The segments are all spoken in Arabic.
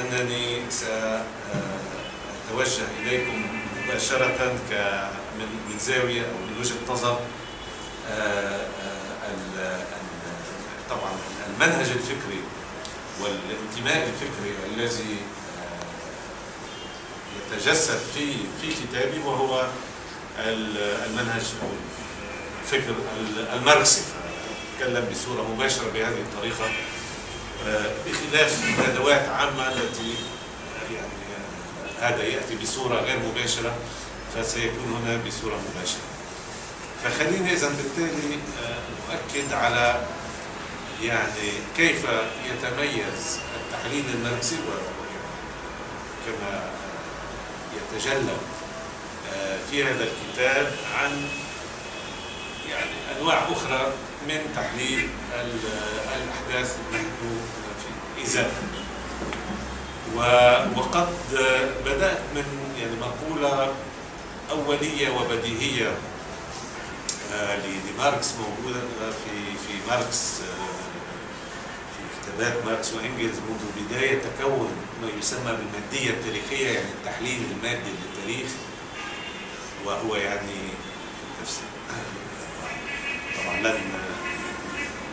أنني سأتوجه إليكم مباشرة من زاوية أو من وجهة نظر آه، آه، طبعا المنهج الفكري والانتماء الفكري الذي آه، يتجسد في في كتابي وهو ال- المنهج أو الفكر ال- الماركسي. أتكلم بصورة مباشرة بهذه الطريقة. آه، بخلاف ندوات عامة التي يعني هذا يأتي بصورة غير مباشرة فسيكون هنا بصورة مباشرة. فخليني إذا بالتالي آه، أؤكد على يعني كيف يتميز التحليل و- كما يتجلى آه، في هذا الكتاب عن يعني أنواع أخرى من تحليل ال- الأحداث نحن في ازاء و- وقد بدأت من يعني مقولة أولية وبديهية آه، لماركس موجودة في في ماركس آه، في كتابات ماركس وإنجلز منذ بداية تكون ما يسمى بالمادية التاريخية يعني التحليل المادي للتاريخ. وهو يعني طبعا لن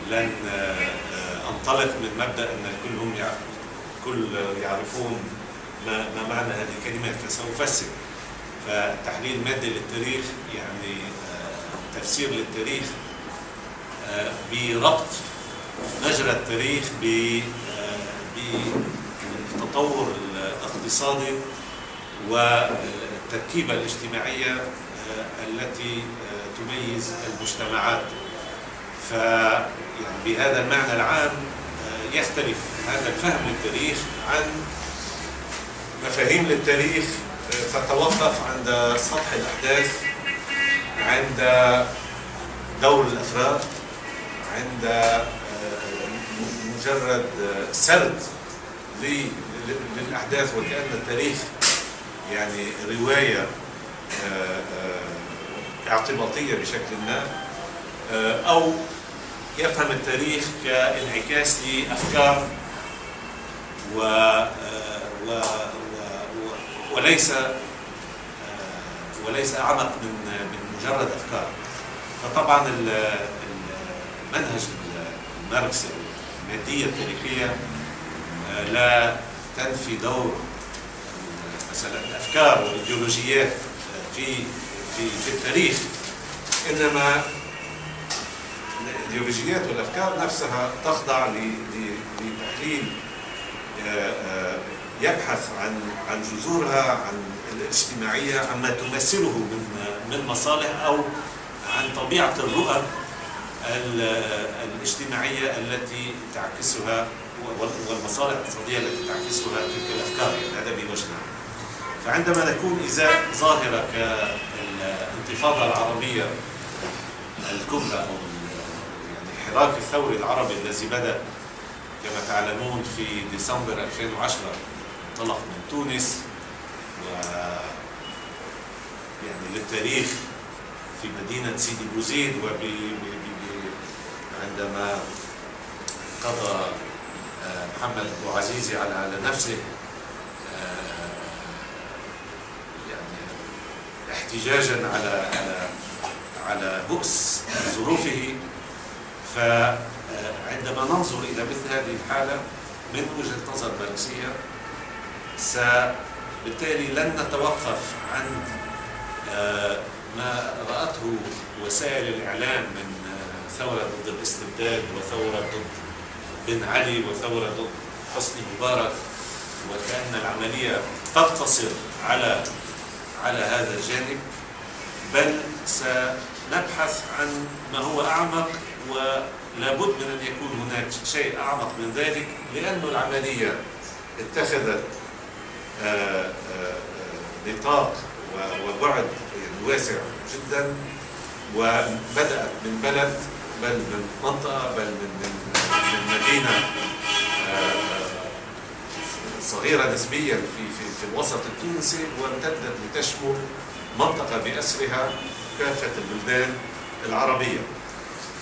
لن آه، انطلق من مبدأ أن الكل هم كل يعرفون ما ما معنى هذه الكلمات فسأفسر. فالتحليل المادي للتاريخ يعني آه، تفسير للتاريخ آه، بربط مجرى التاريخ بالتطور الاقتصادي والتركيبة الاجتماعية التي تميز المجتمعات. ف يعني بهذا المعنى العام آه، يختلف هذا الفهم للتاريخ عن مفاهيم للتاريخ آه، تتوقف عند سطح الأحداث عند دور الأفراد عند آه، مجرد سرد للأحداث وكأن التاريخ يعني رواية اعتباطية بشكل ما أو يفهم التاريخ كانعكاس لأفكار و و و- وليس وليس أعمق من من مجرد أفكار. فطبعا ال- ال- المنهج الماركسي المادية التاريخية آه، لا تنفي دور مثلا الأفكار والإيديولوجيات في في في التاريخ إنما الايديولوجيات والأفكار نفسها تخضع لتحليل آه، آه، يبحث عن عن جذورها عن الاجتماعية عما تمثله من من مصالح أو عن طبيعة الرؤى ال- الاجتماعية التي تعكسها وال- والمصالح الاقتصادية التي تعكسها تلك الأفكار يعني هذا بوجه. فعندما نكون ازاء ظاهرة كالانتفاضه العربية الكبرى يعني الحراك الثوري العربي الذي بدأ كما تعلمون في ديسمبر 2010 انطلق من تونس و يعني للتاريخ في مدينة سيدي بوزيد وب عندما قضى آه، محمد أبو عزيزي على على نفسه آه، يعني احتجاجا على على على بؤس ظروفه. فعندما ننظر إلى مثل هذه الحالة من وجهة نظر ماركسية بالتالي لن نتوقف عند آه، ما رأته وسائل الإعلام من آه، ثورة ضد الاستبداد وثورة ضد بن علي وثورة ضد حسني مبارك وكأن العملية تقتصر على على هذا الجانب بل سنبحث عن ما هو أعمق ولابد من أن يكون هناك شيء أعمق من ذلك لأن العملية اتخذت آه، آه، آه، نطاق وبعد واسع جدا وبدأت من بلد بل من منطقة بل من من من مدينة صغيرة نسبيا في في في الوسط التونسي وامتدت لتشمل منطقة بأسرها كافة البلدان العربية.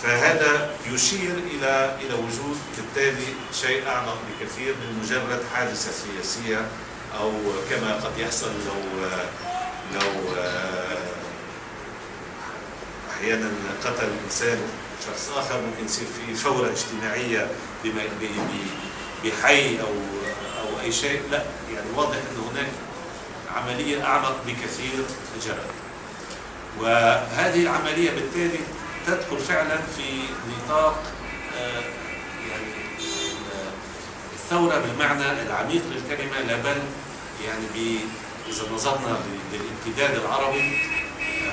فهذا يشير إلى إلى وجود بالتالي شيء أعمق بكثير من مجرد حادثة سياسية أو كما قد يحصل لو لو أحيانا قتل إنسان شخص آخر ممكن يصير في فورة اجتماعية بحي أو أو أي شيء. لا يعني واضح أن هناك عملية أعمق بكثير جرت وهذه العملية بالتالي تدخل فعلا في نطاق يعني الثورة بالمعنى العميق للكلمة لا بل يعني إذا نظرنا للامتداد العربي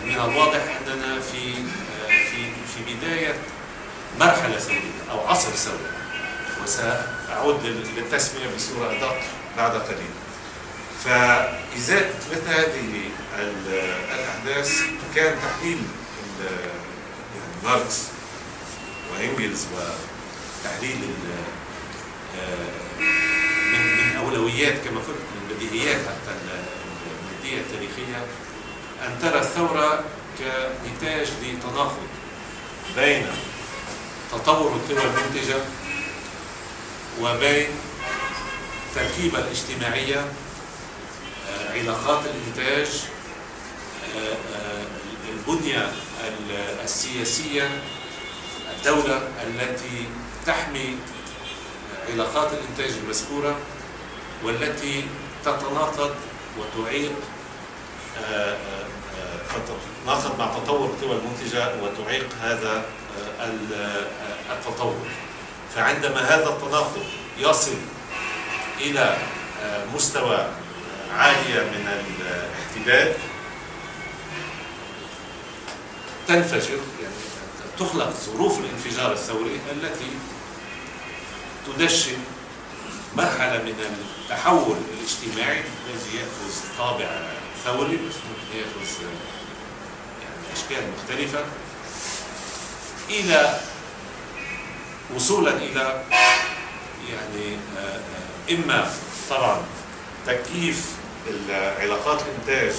من الواضح أننا في في في بداية مرحلة ثورية أو عصر ثوري وسأعود للتسمية بصورة أدق بعد قليل. فإزاء مثل هذه الأحداث؟ كان تحليل يعني ماركس وإنجلز وتحليل من من أولويات كما قلت من بديهيات حتى المادية التاريخية أن ترى الثورة كنتاج لتناقض بين تطور القوى المنتجة وبين التركيبة الاجتماعية علاقات الإنتاج البنية السياسية الدولة التي تحمي علاقات الإنتاج المذكورة والتي تتناقض وتعيق تتناقض مع تطور القوى المنتجة وتعيق هذا التطور. فعندما هذا التناقض يصل إلى مستوى عالية من الاحتداد تنفجر يعني تخلق ظروف الانفجار الثوري التي تدشن مرحلة من التحول الاجتماعي الذي يأخذ طابع ثوري يأخذ يعني أشكال مختلفة. إلى وصولا إلى يعني إما طبعا تكييف العلاقات الإنتاج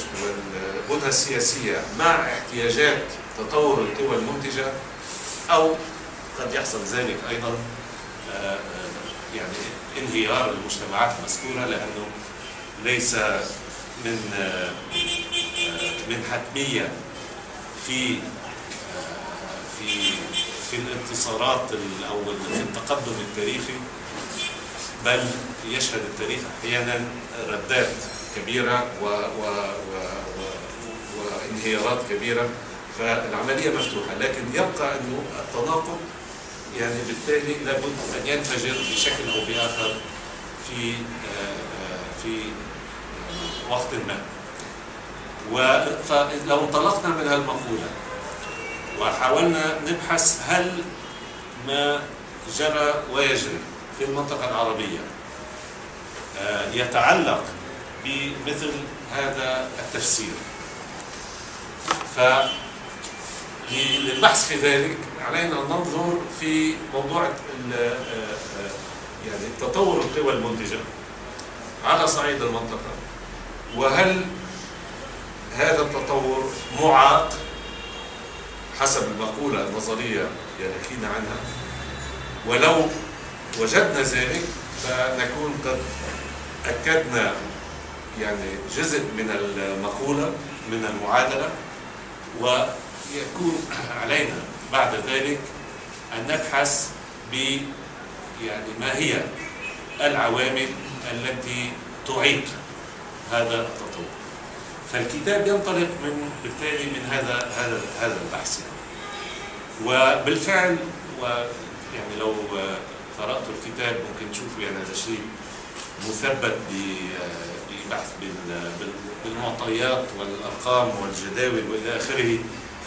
والبنى السياسية مع احتياجات تطور القوى المنتجة أو قد يحصل ذلك أيضا يعني انهيار المجتمعات المذكورة لأنه ليس من من حتمية في في في الانتصارات أو في التقدم التاريخي بل يشهد التاريخ أحيانا ردات كبيرة و و و و وانهيارات كبيرة فالعملية مفتوحة لكن يبقى إنه التناقض يعني بالتالي لابد أن ينفجر بشكل أو بآخر في في وقت ما. فلو انطلقنا من هالمقولة وحاولنا نبحث هل ما جرى ويجري في المنطقة العربية يتعلق بمثل هذا التفسير. فللبحث في ذلك علينا أن ننظر في موضوع يعني تطور القوى المنتجة على صعيد المنطقة. وهل هذا التطور معاق حسب المقولة النظرية يحكينا عنها؟ ولو وجدنا ذلك فنكون قد أكدنا يعني جزء من المقولة من المعادلة ويكون علينا بعد ذلك أن نبحث ب يعني ما هي العوامل التي تعيق هذا التطور فالكتاب ينطلق من بالتالي من هذا هذا هذا البحث يعني. وبالفعل ويعني لو قرأت الكتاب ممكن تشوفوا يعني هذا شيء مثبت ببحث بالمعطيات والأرقام والجداول وإلى آخره.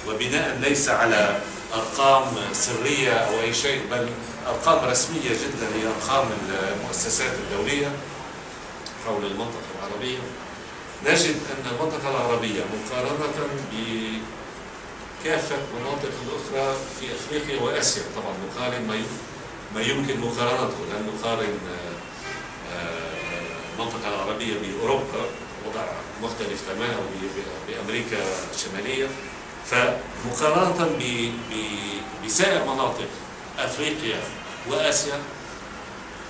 وبناء ليس على أرقام سرية أو أي شيء بل أرقام رسمية جدا هي أرقام المؤسسات الدولية حول المنطقة العربية. نجد أن المنطقة العربية مقارنة بكافة المناطق الأخرى في أفريقيا وآسيا. طبعا نقارن ما يمكن مقارنته. لأن نقارن المنطقة العربية بأوروبا وضع مختلف تماما بأمريكا الشمالية. فمقارنة بسائر مناطق أفريقيا وآسيا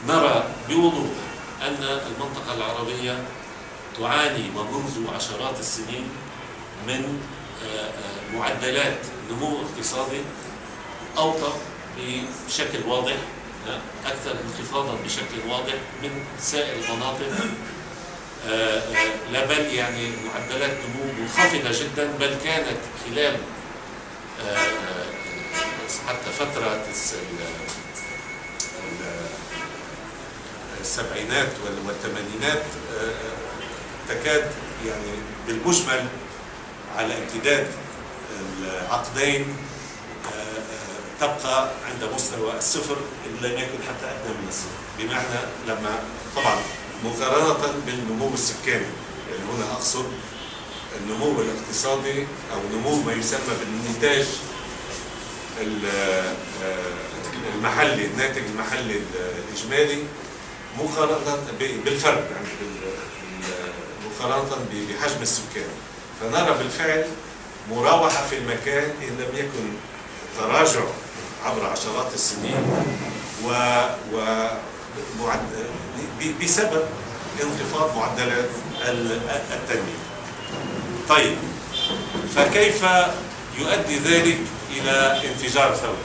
نرى بوضوح أن المنطقة العربية تعاني ومنذ عشرات السنين من آه، آه، معدلات نمو اقتصادي أوطى بشكل واضح. أكثر انخفاضا بشكل واضح من سائر المناطق. آه، لا بل يعني معدلات نمو منخفضة جدا بل كانت خلال آه، حتى فترة الس- ال- ال- السبعينات وال- والثمانينات آه، تكاد يعني بالمجمل على امتداد العقدين تبقى عند مستوى الصفر إن لم يكن حتى أدنى من الصفر. بمعنى لما طبعا مقارنة بالنمو السكاني يعني هنا أقصد النمو الاقتصادي أو نمو ما يسمى بالنتاج ال- آه، المحلي الناتج المحلي الإجمالي مقارنة ب- بالفرق يعني ب- بحجم السكان. فنرى بالفعل مراوحة في المكان إن لم يكن تراجع عبر عشرات السنين و, و بسبب انخفاض معدلات ال- التنمية. طيب فكيف يؤدي ذلك إلى انفجار ثوري؟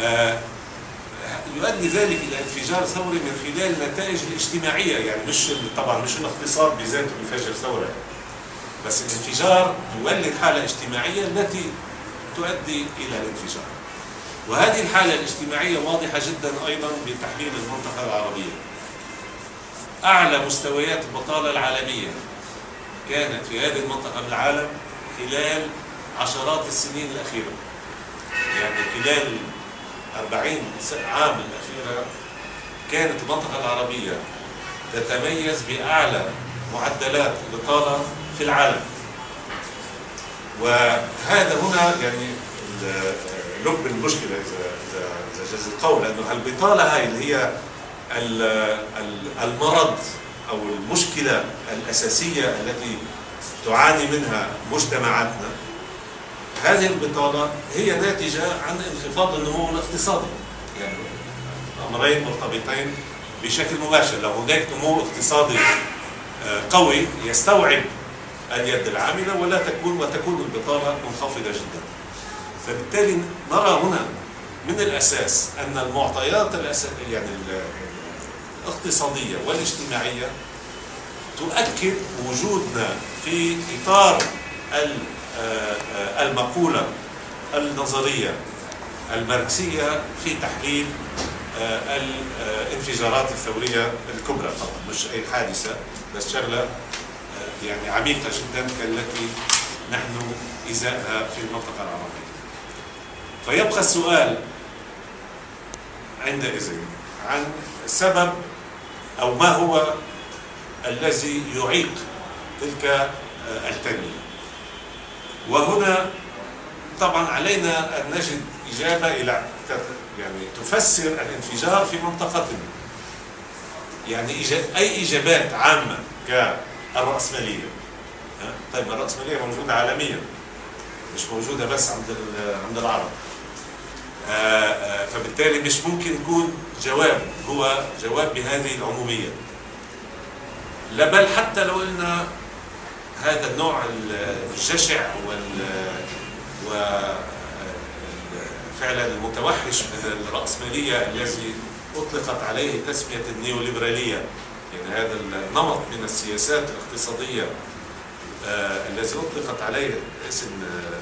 آه، يؤدي ذلك إلى انفجار ثوري من خلال النتائج الاجتماعية يعني مش طبعا مش الاقتصاد بذاته بيفجر ثورة بس الانفجار يولد حالة اجتماعية التي تؤدي إلى الانفجار. وهذه الحالة الاجتماعية واضحة جدا أيضا بتحليل المنطقة العربية. أعلى مستويات البطالة العالمية كانت في هذه المنطقة من العالم خلال عشرات السنين الأخيرة. يعني خلال 40 س- عام الأخيرة كانت المنطقة العربية تتميز بأعلى معدلات البطالة في العالم. وهذا هنا يعني لب المشكلة إذا إذا إذا جاز القول أنه البطالة هاي اللي هي ال- ال- المرض أو المشكلة الأساسية التي تعاني منها مجتمعاتنا هذه البطالة هي ناتجة عن انخفاض النمو الاقتصادي. يعني أمرين مرتبطين بشكل مباشر. لو هناك نمو اقتصادي آه، قوي يستوعب اليد العاملة ولا تكون وتكون البطالة منخفضة جدا. فبالتالي نرى هنا من الأساس أن المعطيات يعني ال- الاقتصادية والاجتماعية تؤكد وجودنا في إطار آه، آه، المقولة النظرية الماركسية في تحليل آه، الانفجارات الثورية الكبرى طبعا مش أي حادثة بس شغلة آه، يعني عميقة جدا كالتي نحن إزاءها في المنطقة العربية. فيبقى السؤال عندئذ عن سبب أو ما هو الذي يعيق تلك آه، التنمية. وهنا طبعا علينا أن نجد إجابة إلى يعني تفسر الانفجار في منطقتنا يعني أي إجابات عامة كالرأسمالية ها؟ طيب ما الرأسمالية موجودة عالميا مش موجودة بس عند عند العرب. آه، آه، فبالتالي مش ممكن يكون جواب هو جواب بهذه العمومية. لا بل حتى لو قلنا هذا النوع الجشع وال فعلا المتوحش من الرأسمالية الذي أطلقت عليه تسمية النيوليبرالية. يعني هذا النمط من السياسات الاقتصادية آه، الذي أطلقت عليه اسم آه،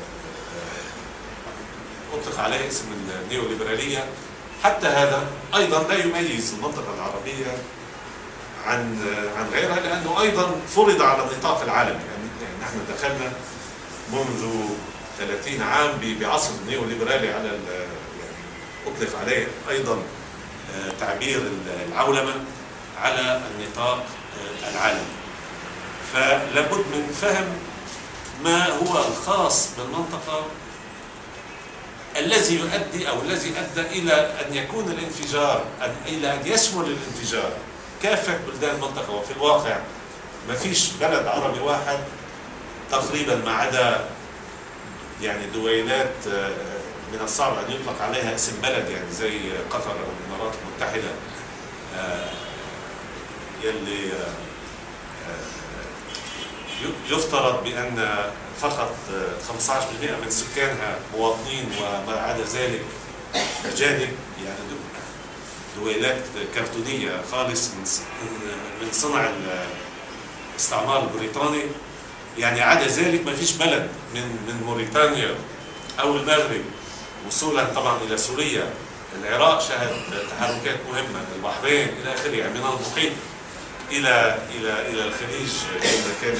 آه، أطلق عليه اسم النيوليبرالية. حتى هذا أيضا لا يميز المنطقة العربية عن عن غيرها لأنه أيضا فرض على النطاق العالمي. يعني يعني نحن دخلنا منذ 30 عام بعصر نيوليبرالي على يعني أطلق عليه أيضا تعبير ال- العولمة. على النطاق آه، العالمي. فلابد من فهم ما هو الخاص بالمنطقة الذي يؤدي أو الذي أدى إلى أن يكون الانفجار أن- إلى أن يشمل الانفجار. كافة بلدان المنطقة؟ وفي الواقع ما فيش بلد عربي واحد تقريبا ما عدا يعني دويلات آه، من الصعب أن يطلق عليها اسم بلد يعني زي قطر أو الإمارات المتحدة. آه، يلي آه، آه، يفترض بأن فقط آه، 15% من سكانها مواطنين وما عدا ذلك أجانب يعني دو- دويلات كرتونية خالص من- من صنع الاستعمار البريطاني. يعني عدا ذلك ما فيش بلد من من موريتانيا أو المغرب وصولا طبعا إلى سوريا العراق شهد تحركات مهمة البحرين إلى آخره يعني من المحيط. إلى إلى إلى الخليج كما كان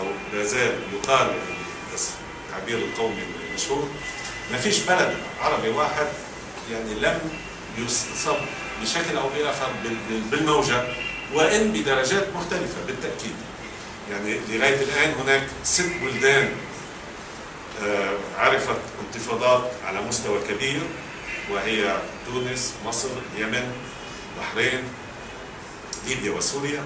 أو لا زال يقال التعبير القومي المشهور. ما فيش بلد عربي واحد يعني لم يصب بشكل أو بآخر بال- بال- بالموجة وإن بدرجات مختلفة بالتأكيد. يعني لغاية الآن هناك ست بلدان آه، عرفت انتفاضات على مستوى كبير وهي تونس، مصر، اليمن، البحرين، ليبيا وسوريا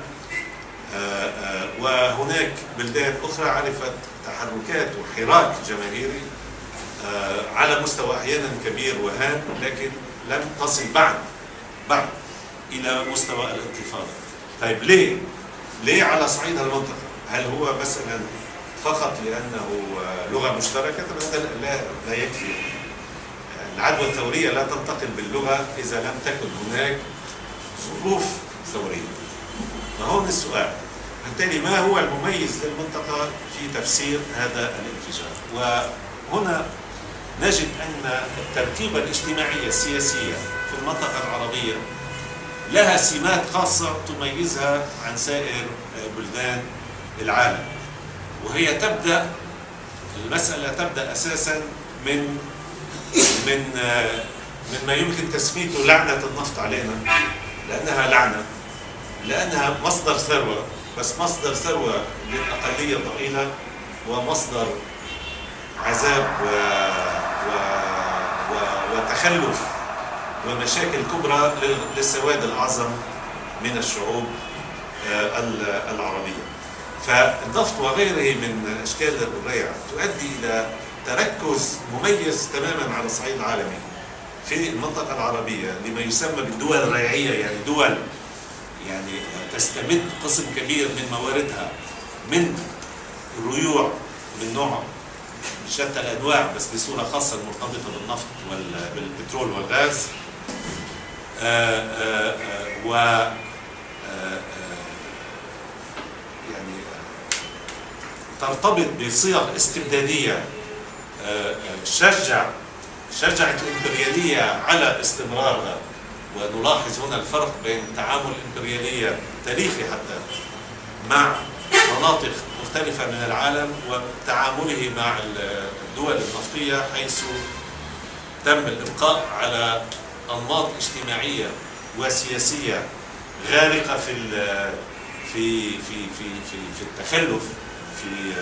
آه، آه، وهناك بلدان أخرى عرفت تحركات وحراك جماهيري آه، على مستوى أحيانا كبير وهام لكن لم تصل بعد بعد إلى مستوى الانتفاضة. طيب ليه؟ ليه على صعيد المنطقة؟ هل هو مثلا فقط لأنه لغة مشتركة؟ طبعا هذا لا لا يكفي. العدوى الثورية لا تنتقل باللغة إذا لم تكن هناك ظروف ثوريه. فهون السؤال. بالتالي ما هو المميز للمنطقة في تفسير هذا الانفجار؟ وهنا نجد أن التركيبة الاجتماعية السياسية في المنطقة العربية لها سمات خاصة تميزها عن سائر بلدان العالم. وهي تبدأ المسألة تبدأ أساسا من من من ما يمكن تسميته لعنة النفط علينا لأنها لعنة. لأنها مصدر ثروة بس مصدر ثروة للأقلية الضئيلة ومصدر عذاب و... و... و... وتخلف ومشاكل كبرى لل- للسواد الأعظم من الشعوب آه، ال- العربية. فالنفط وغيره من أشكال الريع تؤدي إلى تركز مميز تماما على الصعيد العالمي في المنطقة العربية لما يسمى بالدول الريعية يعني دول يعني تستمد قسم كبير من مواردها من الريوع من نوع شتى الأنواع بس بصورة خاصة المرتبطه بالنفط والبترول والغاز. آآ آآ و آآ يعني ترتبط بصيغ استبدادية شجع شجعت الإمبريالية على استمرارها. ونلاحظ هنا الفرق بين تعامل الامبرياليه تاريخي حتى مع مناطق مختلفة من العالم وتعامله مع الدول النفطية حيث تم الإبقاء على أنماط اجتماعية وسياسية غارقة في في في في في في التخلف في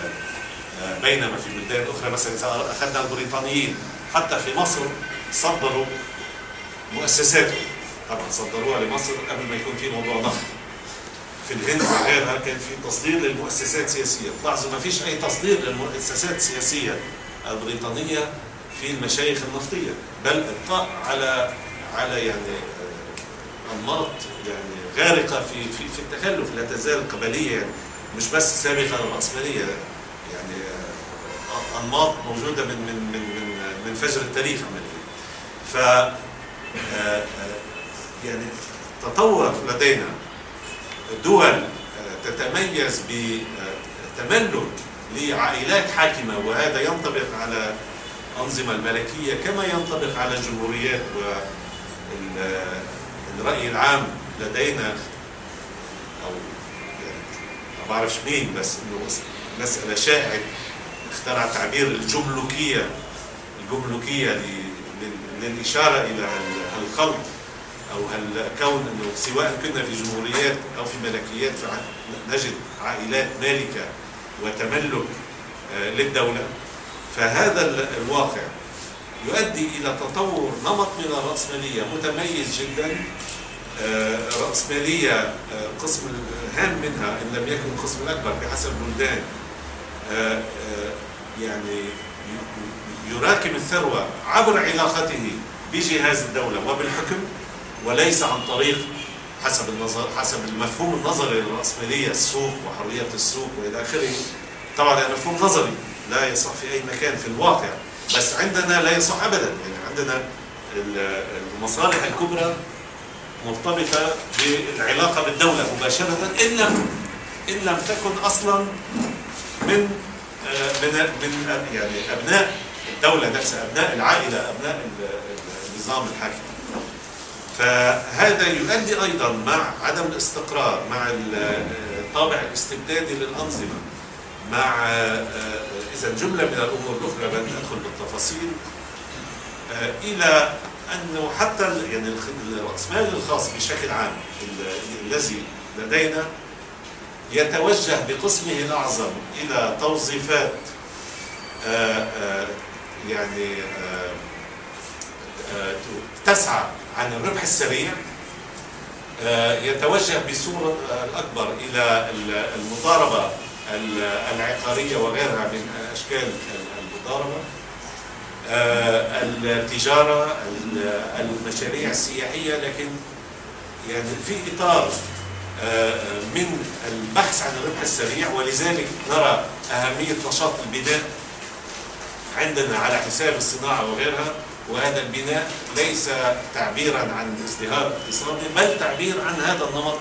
بينما في بلدان أخرى. مثلا إذا أخذنا البريطانيين حتى في مصر صدروا مؤسساتهم طبعا صدروها لمصر قبل ما يكون في موضوع نفط في الهند وغيرها كان في تصدير للمؤسسات السياسيه تلاحظوا ما فيش أي تصدير للمؤسسات السياسيه البريطانية في المشايخ النفطية. بل إبقاء على على يعني آه، أنماط يعني غارقة في في في التخلف لا تزال قبلية يعني مش بس سابقة للراسماليه يعني آه، أنماط موجودة من من من من من فجر التاريخ عمليا. ف آه، يعني تطور لدينا دول آه، تتميز بتملك لعائلات حاكمة وهذا ينطبق على الأنظمة الملكية كما ينطبق على الجمهوريات والرأي العام لدينا. أو يعني ما بعرفش مين بس إنه مسألة شائعة. اخترع تعبير ل- لل- للإشارة إلى ال- الخلط أو هل كون أنه سواء كنا في جمهوريات أو في ملكيات فنجد عائلات مالكه وتملك آه، للدولة فهذا ال- الواقع يؤدي إلى تطور نمط من الرأسمالية متميز جدا. آه، رأسمالية آه، قسم هام منها إن لم يكن القسم الاكبر بحسب البلدان. يعني يراكم الثروة عبر علاقته بجهاز الدولة وبالحكم. وليس عن طريق حسب النظر حسب المفهوم النظري للرأسمالية السوق وحرية السوق وإلى آخره. طبعا هذا مفهوم نظري لا يصح في أي مكان في الواقع. بس عندنا لا يصح أبدا. يعني عندنا المصالح الكبرى مرتبطة بالعلاقة بالدولة مباشرة إن لم إن لم تكن أصلا من من من يعني أبناء الدولة نفسها أبناء العائلة أبناء النظام الحاكم. فهذا يؤدي أيضا مع عدم الاستقرار مع الطابع الاستبدادي للأنظمة مع إذا جملة من الأمور الأخرى لن أدخل بالتفاصيل إلى أنه حتى يعني الرأسمال الخاص بشكل عام الذي لدينا يتوجه بقسمه الأعظم إلى توظيفات يعني تسعى عن الربح السريع يتوجه بصورة الأكبر إلى المضاربة العقارية وغيرها من أشكال المضاربة التجارة المشاريع السياحية لكن يعني في إطار من البحث عن الربح السريع ولذلك نرى أهمية نشاط البناء عندنا على حساب الصناعة وغيرها. وهذا البناء ليس تعبيرا عن ازدهار اقتصادي بل تعبير عن هذا النمط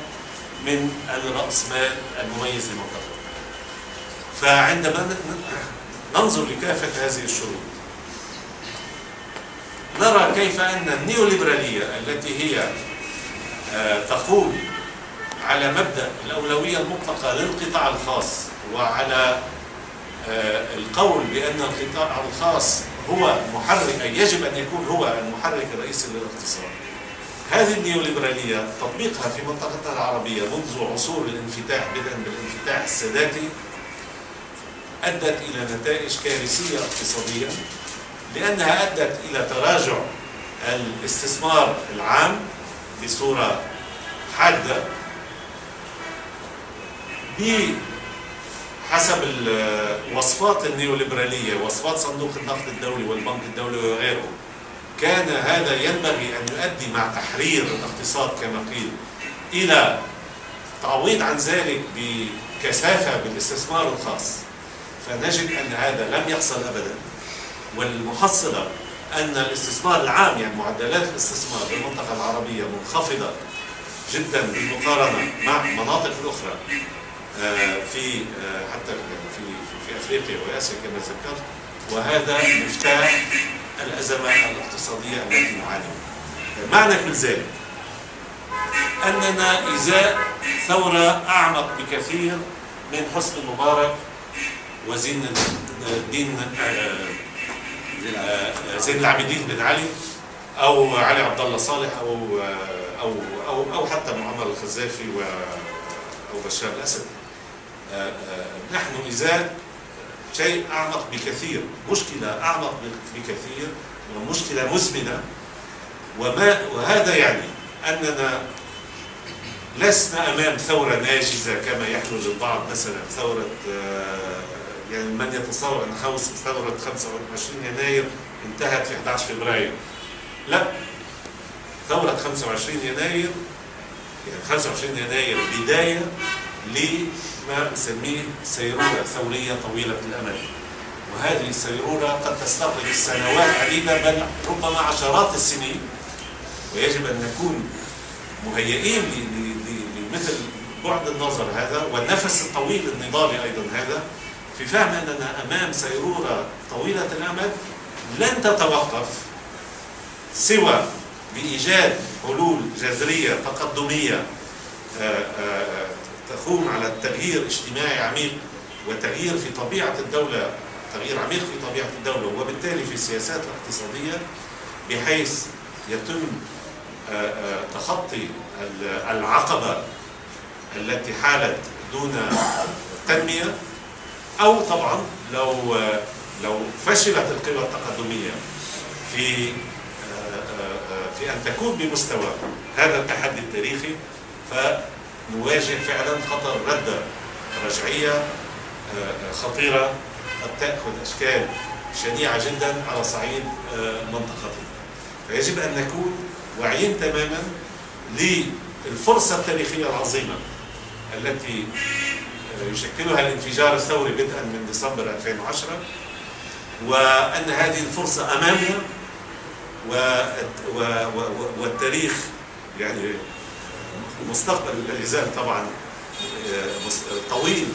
من الرأسمال المميز للمنطقة فعندما ننظر لكافة هذه الشروط. نرى كيف أن النيوليبرالية التي هي تقوم على مبدأ الأولوية المطلقة للقطاع الخاص وعلى القول بأن القطاع الخاص هو محرك أي يجب أن يكون هو المحرك الرئيسي للاقتصاد. هذه النيوليبرالية تطبيقها في منطقتنا العربية منذ عصور الانفتاح بدءا بالانفتاح الساداتي أدت إلى نتائج كارثية اقتصاديا لأنها أدت إلى تراجع الاستثمار العام بصورة حادة بحسب الوصفات النيوليبرالية وصفات صندوق النقد الدولي والبنك الدولي وغيره كان هذا ينبغي أن يؤدي مع تحرير الاقتصاد كما قيل إلى تعويض عن ذلك بكثافة بالاستثمار الخاص. فنجد أن هذا لم يحصل أبدا. والمحصلة أن الاستثمار العام يعني معدلات الاستثمار في المنطقة العربية منخفضة جدا بالمقارنة مع مناطق الأخرى. في حتى في في أفريقيا وآسيا كما ذكرت وهذا مفتاح الأزمة الاقتصادية التي نعاني معنى كل ذلك أننا ازاء ثورة أعمق بكثير من حسن مبارك وزين الدين زين العابدين بن علي أو علي عبد الله صالح أو أو أو أو حتى معمر الخزافي و أو بشار الأسد. نحن ازاء شيء أعمق بكثير مشكلة أعمق بكثير ومشكلة مزمنة وما وهذا يعني أننا لسنا أمام ثورة ناجزة كما يحلو للبعض مثلا ثورة يعني من يتصور أن خوص ثورة 25 يناير انتهت في 11 فبراير. لا ثورة 25 يناير يعني 25 يناير بداية لما نسميه سيرورة ثورية طويلة الأمد. وهذه السيرورة قد تستغرق سنوات عديدة بل ربما عشرات السنين. ويجب أن نكون مهيئين لمثل بعد النظر هذا والنفس الطويل النضالي أيضا هذا في فهم أننا أمام سيرورة طويلة الأمد لن تتوقف سوى بإيجاد حلول جذرية تقدمية تقوم على التغيير اجتماعي عميق وتغيير في طبيعة الدولة تغيير عميق في طبيعة الدولة وبالتالي في السياسات الاقتصادية بحيث يتم تخطي العقبة التي حالت دون تنمية أو طبعا لو لو فشلت القوى التقدمية في في أن تكون بمستوى هذا التحدي التاريخي فنواجه فعلا خطر ردة رجعية خطيرة قد تأخذ أشكال شنيعة جدا على صعيد منطقته فيجب أن نكون واعيين تماما للفرصة التاريخية العظيمة التي يشكلها الانفجار الثوري بدءا من ديسمبر 2010 وأن هذه الفرصة أمامنا والتاريخ يعني مستقبل لا طبعا طويل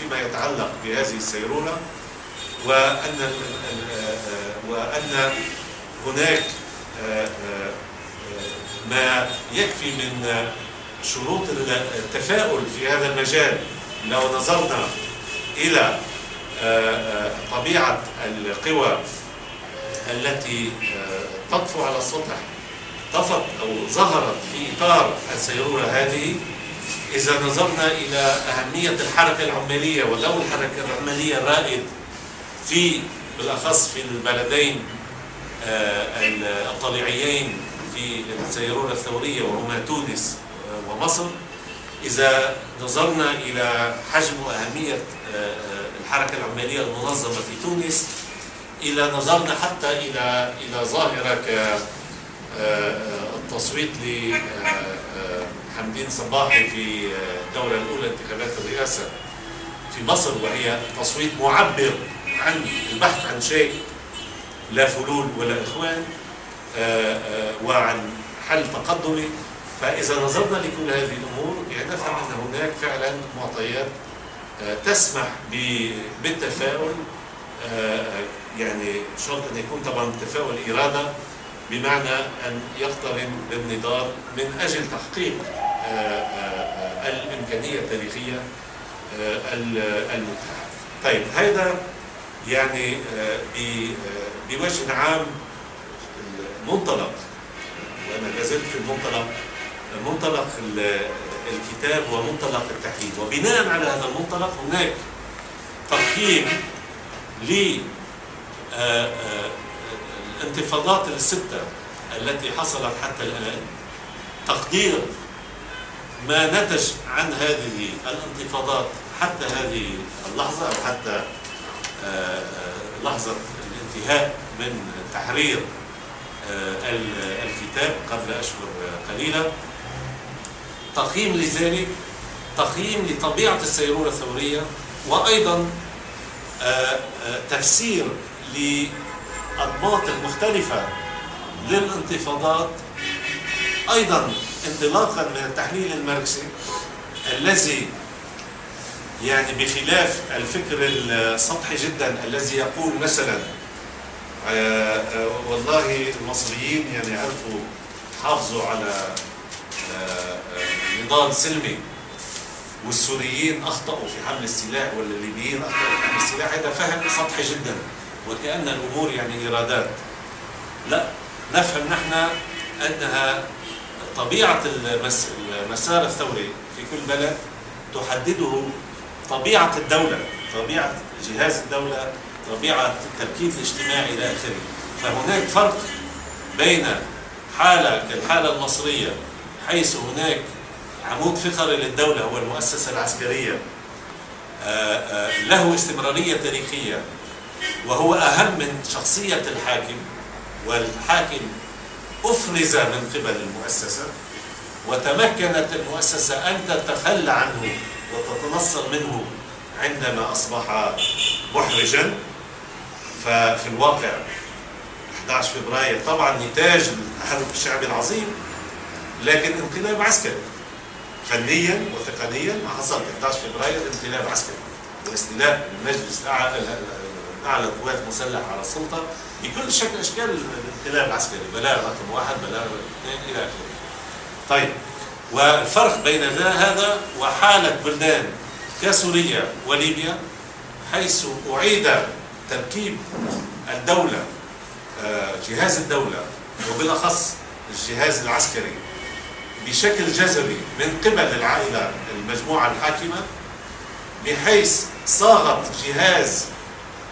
فيما يتعلق بهذه السيرورة وأن وأن هناك ما يكفي من شروط التفاؤل في هذا المجال لو نظرنا إلى طبيعة القوى التي تطفو على السطح طفت أو ظهرت في إطار السيرورة هذه إذا نظرنا إلى أهمية الحركة العمالية ودور الحركة العمالية الرائد في بالأخص في البلدين الطليعيين في السيرورة الثورية وهما تونس ومصر. إذا نظرنا إلى حجم وأهمية الحركة العمالية المنظمة في تونس إلى نظرنا حتى إلى إلى ظاهرة كالتصويت لحمدين صباحي في الدورة الأولى انتخابات الرئاسة في مصر وهي تصويت معبر عن البحث عن شيء لا فلول ولا إخوان وعن حل تقدمي. فإذا نظرنا لكل هذه الأمور يعني نفهم أن هناك فعلا معطيات تسمح بالتفاؤل يعني شرط أن يكون طبعا التفاؤل إرادة بمعنى أن يقترن بالنضال من أجل تحقيق الإمكانية التاريخية المتاحة. طيب هذا يعني بوجه عام المنطلق وأنا لازلت في المنطلق منطلق الكتاب ومنطلق التحليل وبناء على هذا المنطلق هناك تقييم للانتفاضات الستة التي حصلت حتى الآن تقدير ما نتج عن هذه الانتفاضات حتى هذه اللحظة أو حتى لحظة الانتهاء من تحرير الكتاب قبل أشهر قليلة. تقييم لذلك تقييم لطبيعة السيرورة الثورية وأيضا تفسير للأنماط المختلفة للانتفاضات. أيضا انطلاقا من التحليل الماركسي الذي يعني بخلاف الفكر السطحي جدا الذي يقول مثلا والله المصريين يعني عرفوا حافظوا على نضال سلمي والسوريين أخطأوا في حمل السلاح والليبيين أخطأوا في حمل السلاح. هذا فهم سطحي جدا. وكأن الأمور يعني ارادات لا نفهم نحن أنها طبيعة المسار الثوري في كل بلد تحدده طبيعة الدولة طبيعة جهاز الدولة طبيعة التركيب الاجتماعي إلى آخره. فهناك فرق بين حالة كالحالة المصرية حيث هناك عمود فقري للدولة هو المؤسسة العسكرية له استمرارية تاريخية وهو أهم من شخصية الحاكم والحاكم أفرز من قبل المؤسسة وتمكنت المؤسسة أن تتخلى عنه وتتنصل منه عندما أصبح محرجا. ففي الواقع 11 فبراير طبعا نتاج التحرك الشعبي العظيم لكن انقلاب عسكري. فنيا وتقنيا ما حصل 11 فبراير انقلاب عسكري واستيلاء المجلس اعلى القوات المسلحة على السلطة بكل شكل أشكال الانقلاب العسكري بلاغ رقم واحد بلاغ اثنين إلى آخره. طيب والفرق بين هذا وحالة بلدان كسوريا وليبيا حيث أعيد تركيب الدولة جهاز الدولة وبالأخص الجهاز العسكري بشكل جذري من قبل العائلة المجموعة الحاكمة بحيث صاغت جهاز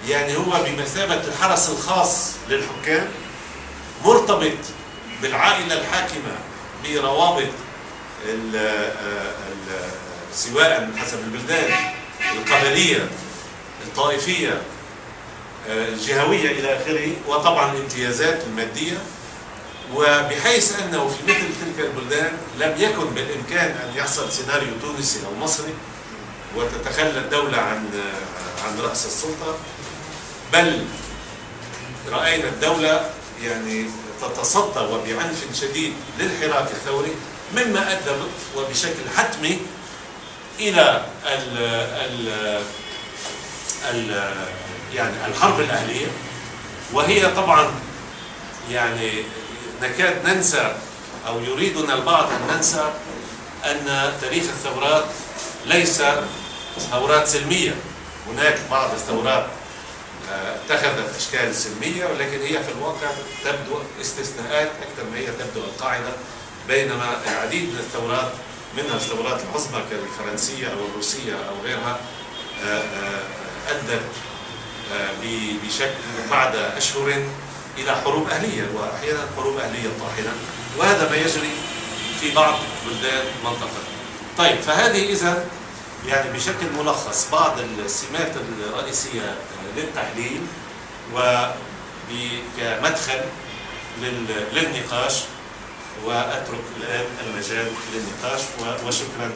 يعني هو بمثابة الحرس الخاص للحكام مرتبط بالعائلة الحاكمة بروابط ال ال سواء حسب البلدان القبلية الطائفية آه، جهوية إلى آخره وطبعا الامتيازات المادية. وبحيث أنه في مثل تلك البلدان لم يكن بالإمكان أن يحصل سيناريو تونسي أو مصري وتتخلى الدولة عن عن رأس السلطة. بل رأينا الدولة يعني تتصدى وبعنف شديد للحراك الثوري مما أدى وبشكل حتمي إلى ال ال ال يعني الحرب الأهلية. وهي طبعا يعني نكاد ننسى أو يريدنا البعض أن ننسى أن تاريخ الثورات ليس ثورات سلمية. هناك بعض الثورات اتخذت أشكال سلميه ولكن هي في الواقع تبدو استثناءات أكثر ما هي تبدو القاعدة بينما العديد من الثورات منها الثورات العظمى كالفرنسية أو الروسية أو غيرها آه، آه، أدت بشكل بعد أشهر إلى حروب أهلية وأحيانا حروب أهلية طاحنة وهذا ما يجري في بعض بلدان المنطقة. طيب فهذه اذا يعني بشكل ملخص بعض السمات الرئيسية للتحليل وكمدخل للنقاش وأترك الآن المجال للنقاش وشكرا.